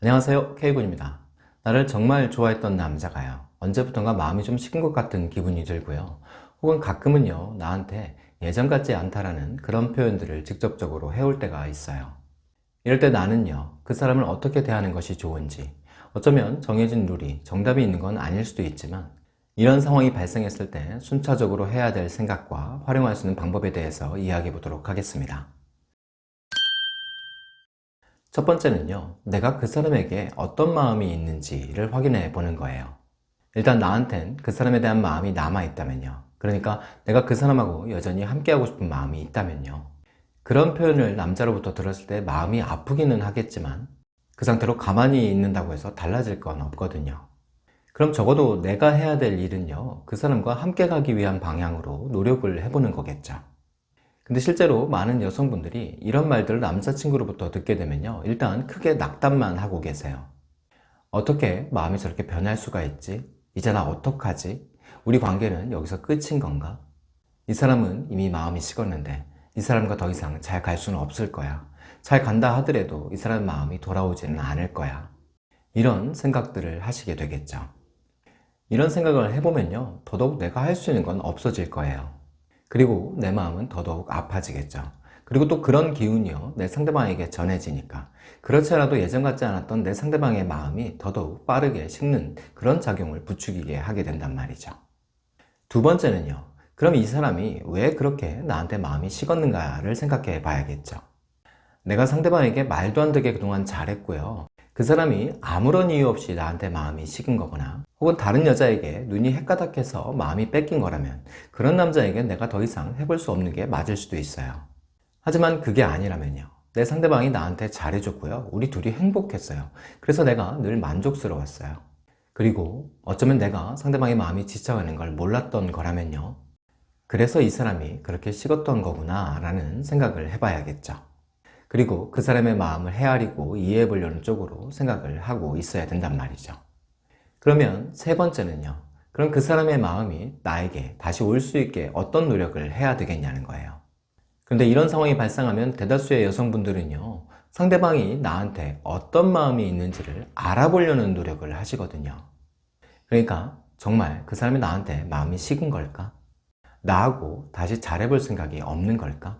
안녕하세요. K군입니다. 나를 정말 좋아했던 남자가요. 언제부턴가 마음이 좀 식은 것 같은 기분이 들고요. 혹은 가끔은요 나한테 예전 같지 않다라는 그런 표현들을 직접적으로 해올 때가 있어요. 이럴 때 나는요 그 사람을 어떻게 대하는 것이 좋은지 어쩌면 정해진 룰이 정답이 있는 건 아닐 수도 있지만 이런 상황이 발생했을 때 순차적으로 해야 될 생각과 활용할 수 있는 방법에 대해서 이야기해 보도록 하겠습니다 첫 번째는요 내가 그 사람에게 어떤 마음이 있는지를 확인해 보는 거예요. 일단 나한텐 그 사람에 대한 마음이 남아있다면요. 그러니까 내가 그 사람하고 여전히 함께하고 싶은 마음이 있다면요. 그런 표현을 남자로부터 들었을 때 마음이 아프기는 하겠지만 그 상태로 가만히 있는다고 해서 달라질 건 없거든요. 그럼 적어도 내가 해야 될 일은요 그 사람과 함께 가기 위한 방향으로 노력을 해보는 거겠죠 근데 실제로 많은 여성분들이 이런 말들을 남자친구로부터 듣게 되면요 일단 크게 낙담만 하고 계세요 어떻게 마음이 저렇게 변할 수가 있지? 이제 나 어떡하지? 우리 관계는 여기서 끝인 건가? 이 사람은 이미 마음이 식었는데 이 사람과 더 이상 잘 갈 수는 없을 거야 잘 간다 하더라도 이 사람 마음이 돌아오지는 않을 거야 이런 생각들을 하시게 되겠죠 이런 생각을 해보면요 더더욱 내가 할 수 있는 건 없어질 거예요 그리고 내 마음은 더더욱 아파지겠죠. 그리고 또 그런 기운이요 내 상대방에게 전해지니까. 그렇지 않아도 예전 같지 않았던 내 상대방의 마음이 더더욱 빠르게 식는 그런 작용을 부추기게 하게 된단 말이죠. 두 번째는요 그럼 이 사람이 왜 그렇게 나한테 마음이 식었는가를 생각해 봐야겠죠. 내가 상대방에게 말도 안 되게 그동안 잘했고요. 그 사람이 아무런 이유 없이 나한테 마음이 식은 거거나 혹은 다른 여자에게 눈이 헷가닥해서 마음이 뺏긴 거라면 그런 남자에게 내가 더 이상 해볼 수 없는 게 맞을 수도 있어요. 하지만 그게 아니라면요. 내 상대방이 나한테 잘해줬고요. 우리 둘이 행복했어요. 그래서 내가 늘 만족스러웠어요. 그리고 어쩌면 내가 상대방의 마음이 지쳐가는 걸 몰랐던 거라면요. 그래서 이 사람이 그렇게 식었던 거구나 라는 생각을 해봐야겠죠. 그리고 그 사람의 마음을 헤아리고 이해해 보려는 쪽으로 생각을 하고 있어야 된단 말이죠 그러면 세 번째는요 그럼 그 사람의 마음이 나에게 다시 올 수 있게 어떤 노력을 해야 되겠냐는 거예요 근데 이런 상황이 발생하면 대다수의 여성분들은요 상대방이 나한테 어떤 마음이 있는지를 알아보려는 노력을 하시거든요 그러니까 정말 그 사람이 나한테 마음이 식은 걸까? 나하고 다시 잘해볼 생각이 없는 걸까?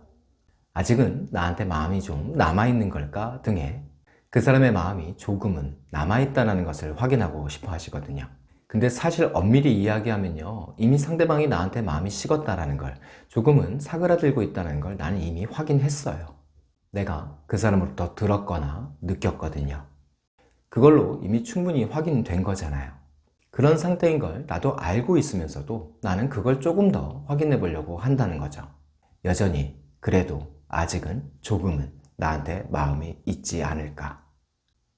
아직은 나한테 마음이 좀 남아있는 걸까 등의 그 사람의 마음이 조금은 남아있다는 것을 확인하고 싶어 하시거든요. 근데 사실 엄밀히 이야기하면요 이미 상대방이 나한테 마음이 식었다는 걸 조금은 사그라들고 있다는 걸 나는 이미 확인했어요. 내가 그 사람으로부터 들었거나 느꼈거든요. 그걸로 이미 충분히 확인된 거잖아요. 그런 상태인 걸 나도 알고 있으면서도 나는 그걸 조금 더 확인해 보려고 한다는 거죠. 여전히 그래도 아직은 조금은 나한테 마음이 있지 않을까.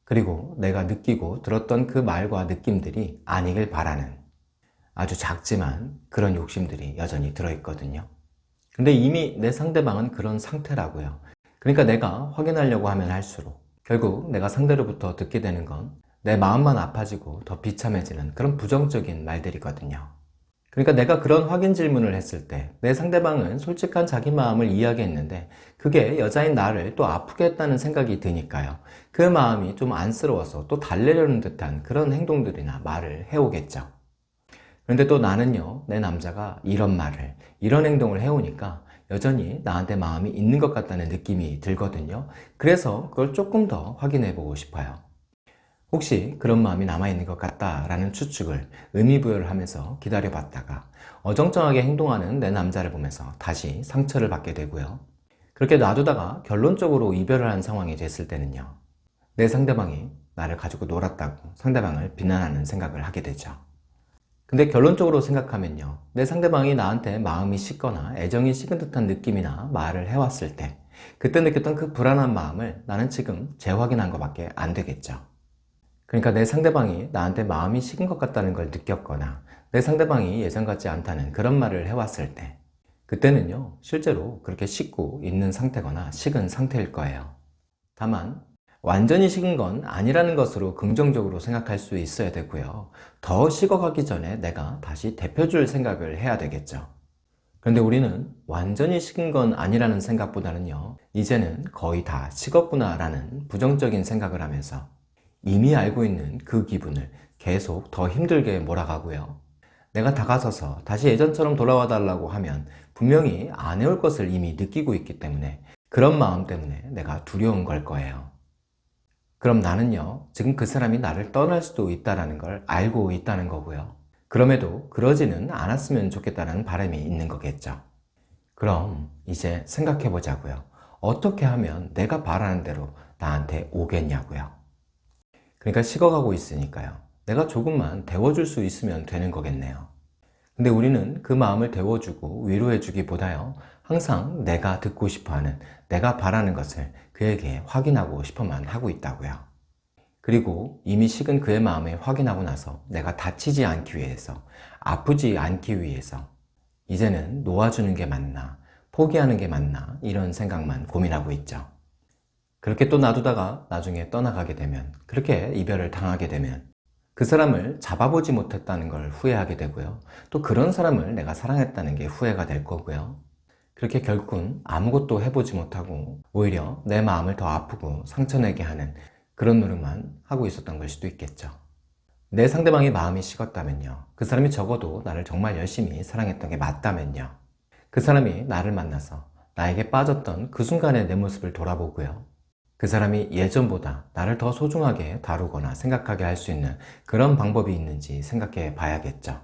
그리고 내가 느끼고 들었던 그 말과 느낌들이 아니길 바라는 아주 작지만 그런 욕심들이 여전히 들어있거든요. 근데 이미 내 상대방은 그런 상태라고요. 그러니까 내가 확인하려고 하면 할수록 결국 내가 상대로부터 듣게 되는 건 내 마음만 아파지고 더 비참해지는 그런 부정적인 말들이거든요 그러니까 내가 그런 확인 질문을 했을 때 내 상대방은 솔직한 자기 마음을 이야기했는데 그게 여자인 나를 또 아프게 했다는 생각이 드니까요. 그 마음이 좀 안쓰러워서 또 달래려는 듯한 그런 행동들이나 말을 해오겠죠. 그런데 또 나는요 내 남자가 이런 말을 이런 행동을 해오니까 여전히 나한테 마음이 있는 것 같다는 느낌이 들거든요. 그래서 그걸 조금 더 확인해 보고 싶어요 혹시 그런 마음이 남아있는 것 같다라는 추측을 의미부여를 하면서 기다려봤다가 어정쩡하게 행동하는 내 남자를 보면서 다시 상처를 받게 되고요. 그렇게 놔두다가 결론적으로 이별을 한 상황이 됐을 때는요. 내 상대방이 나를 가지고 놀았다고 상대방을 비난하는 생각을 하게 되죠. 근데 결론적으로 생각하면요. 내 상대방이 나한테 마음이 식거나 애정이 식은 듯한 느낌이나 말을 해왔을 때 그때 느꼈던 그 불안한 마음을 나는 지금 재확인한 것밖에 안 되겠죠. 그러니까 내 상대방이 나한테 마음이 식은 것 같다는 걸 느꼈거나 내 상대방이 예전 같지 않다는 그런 말을 해왔을 때 그때는요 실제로 그렇게 식고 있는 상태거나 식은 상태일 거예요. 다만 완전히 식은 건 아니라는 것으로 긍정적으로 생각할 수 있어야 되고요. 더 식어가기 전에 내가 다시 데펴줄 생각을 해야 되겠죠. 그런데 우리는 완전히 식은 건 아니라는 생각보다는요 이제는 거의 다 식었구나 라는 부정적인 생각을 하면서 이미 알고 있는 그 기분을 계속 더 힘들게 몰아가고요. 내가 다가서서 다시 예전처럼 돌아와 달라고 하면 분명히 안 해올 것을 이미 느끼고 있기 때문에 그런 마음 때문에 내가 두려운 걸 거예요. 그럼 나는요, 지금 그 사람이 나를 떠날 수도 있다는 걸 알고 있다는 거고요. 그럼에도 그러지는 않았으면 좋겠다는 바람이 있는 거겠죠. 그럼 이제 생각해 보자고요. 어떻게 하면 내가 바라는 대로 나한테 오겠냐고요. 그러니까 식어가고 있으니까요. 내가 조금만 데워줄 수 있으면 되는 거겠네요. 근데 우리는 그 마음을 데워주고 위로해주기 보다요. 항상 내가 듣고 싶어하는, 내가 바라는 것을 그에게 확인하고 싶어만 하고 있다고요. 그리고 이미 식은 그의 마음을 확인하고 나서 내가 다치지 않기 위해서, 아프지 않기 위해서 이제는 놓아주는 게 맞나, 포기하는 게 맞나 이런 생각만 고민하고 있죠. 그렇게 또 놔두다가 나중에 떠나가게 되면, 그렇게 이별을 당하게 되면 그 사람을 잡아보지 못했다는 걸 후회하게 되고요. 또 그런 사람을 내가 사랑했다는 게 후회가 될 거고요. 그렇게 결국은 아무것도 해보지 못하고 오히려 내 마음을 더 아프고 상처내게 하는 그런 노력만 하고 있었던 걸 수도 있겠죠. 내 상대방의 마음이 식었다면요. 그 사람이 적어도 나를 정말 열심히 사랑했던 게 맞다면요. 그 사람이 나를 만나서 나에게 빠졌던 그 순간의 내 모습을 돌아보고요. 그 사람이 예전보다 나를 더 소중하게 다루거나 생각하게 할 수 있는 그런 방법이 있는지 생각해 봐야겠죠.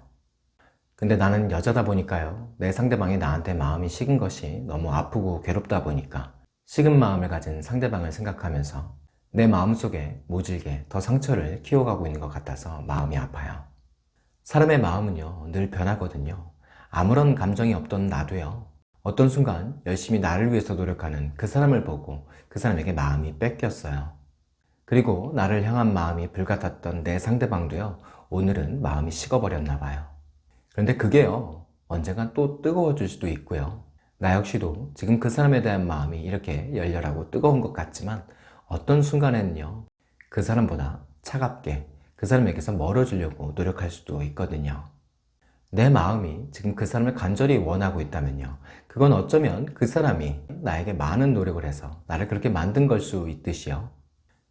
근데 나는 여자다 보니까요. 내 상대방이 나한테 마음이 식은 것이 너무 아프고 괴롭다 보니까 식은 마음을 가진 상대방을 생각하면서 내 마음속에 모질게 더 상처를 키워가고 있는 것 같아서 마음이 아파요. 사람의 마음은요, 늘 변하거든요. 아무런 감정이 없던 나도요, 어떤 순간 열심히 나를 위해서 노력하는 그 사람을 보고 그 사람에게 마음이 뺏겼어요. 그리고 나를 향한 마음이 불같았던 내 상대방도요, 오늘은 마음이 식어버렸나 봐요. 그런데 그게요, 언젠간 또 뜨거워질 수도 있고요. 나 역시도 지금 그 사람에 대한 마음이 이렇게 열렬하고 뜨거운 것 같지만 어떤 순간에는요, 그 사람보다 차갑게 그 사람에게서 멀어지려고 노력할 수도 있거든요. 내 마음이 지금 그 사람을 간절히 원하고 있다면요. 그건 어쩌면 그 사람이 나에게 많은 노력을 해서 나를 그렇게 만든 걸 수 있듯이요.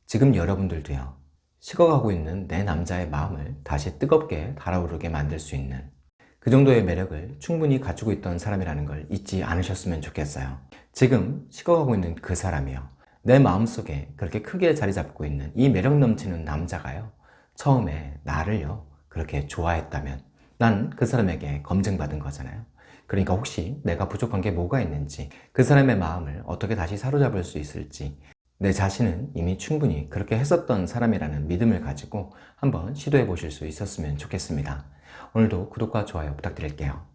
지금 여러분들도요. 식어가고 있는 내 남자의 마음을 다시 뜨겁게 달아오르게 만들 수 있는 그 정도의 매력을 충분히 갖추고 있던 사람이라는 걸 잊지 않으셨으면 좋겠어요. 지금 식어가고 있는 그 사람이요. 내 마음속에 그렇게 크게 자리 잡고 있는 이 매력 넘치는 남자가요. 처음에 나를요. 그렇게 좋아했다면 난 그 사람에게 검증받은 거잖아요. 그러니까 혹시 내가 부족한 게 뭐가 있는지 그 사람의 마음을 어떻게 다시 사로잡을 수 있을지 내 자신은 이미 충분히 그렇게 했었던 사람이라는 믿음을 가지고 한번 시도해 보실 수 있었으면 좋겠습니다. 오늘도 구독과 좋아요 부탁드릴게요.